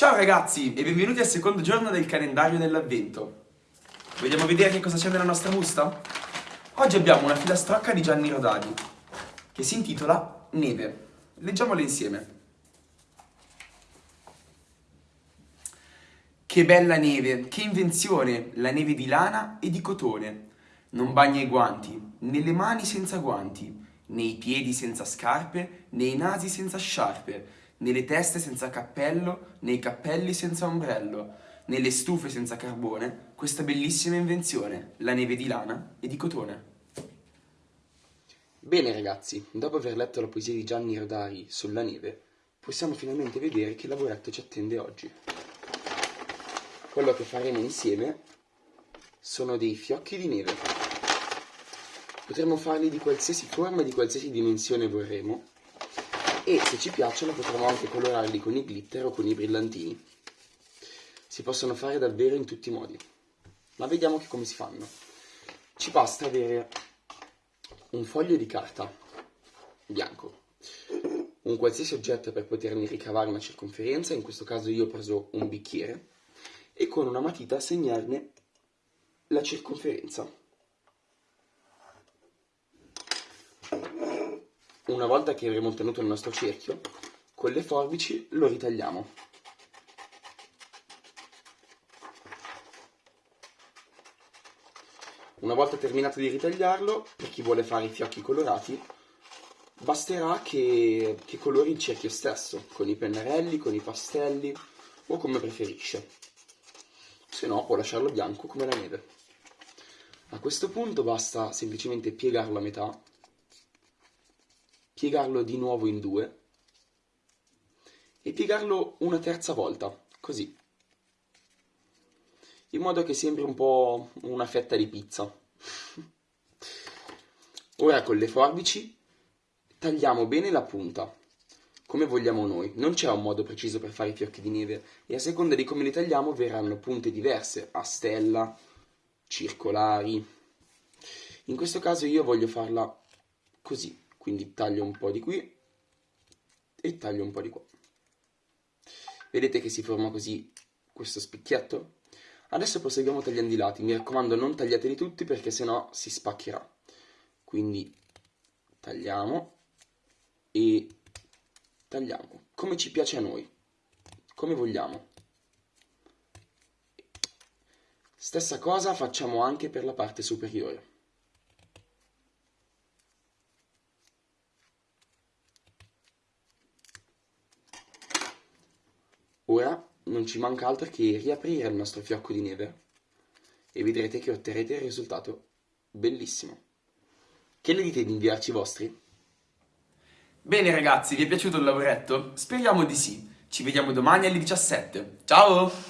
Ciao ragazzi e benvenuti al secondo giorno del calendario dell'avvento. Vogliamo vedere che cosa c'è nella nostra busta? Oggi abbiamo una filastrocca di Gianni Rodadi che si intitola Neve. Leggiamola insieme. Che bella neve, che invenzione, la neve di lana e di cotone. Non bagna i guanti, né le mani senza guanti, né i piedi senza scarpe, né i nasi senza sciarpe, né le teste senza cappello, né i cappelli senza ombrello, né le stufe senza carbone, questa bellissima invenzione, la neve di lana e di cotone. Bene ragazzi, dopo aver letto la poesia di Gianni Rodari sulla neve, possiamo finalmente vedere che lavoretto ci attende oggi. Quello che faremo insieme sono dei fiocchi di neve. Potremmo farli di qualsiasi forma e di qualsiasi dimensione vorremmo, e se ci piacciono potremo anche colorarli con i glitter o con i brillantini. Si possono fare davvero in tutti i modi, ma vediamo che come si fanno. Ci basta avere un foglio di carta bianco, un qualsiasi oggetto per poterne ricavare una circonferenza, in questo caso io ho preso un bicchiere, e con una matita segnarne la circonferenza. Una volta che avremo ottenuto il nostro cerchio, con le forbici lo ritagliamo. Una volta terminato di ritagliarlo, per chi vuole fare i fiocchi colorati, basterà che, che colori il cerchio stesso, con i pennarelli, con i pastelli o come preferisce. Se no può lasciarlo bianco come la neve. A questo punto basta semplicemente piegarlo a metà piegarlo di nuovo in due e piegarlo una terza volta, così, in modo che sembri un po' una fetta di pizza. Ora con le forbici tagliamo bene la punta, come vogliamo noi. Non c'è un modo preciso per fare i fiocchi di neve e a seconda di come li tagliamo verranno punte diverse, a stella, circolari. In questo caso io voglio farla così quindi taglio un po' di qui e taglio un po' di qua. Vedete che si forma così questo spicchietto? Adesso proseguiamo tagliando i lati, mi raccomando non tagliateli tutti perché sennò si spaccherà. Quindi tagliamo e tagliamo, come ci piace a noi, come vogliamo. Stessa cosa facciamo anche per la parte superiore. Ora non ci manca altro che riaprire il nostro fiocco di neve e vedrete che otterrete il risultato bellissimo. Che ne dite di inviarci i vostri? Bene ragazzi, vi è piaciuto il lavoretto? Speriamo di sì. Ci vediamo domani alle 17. Ciao!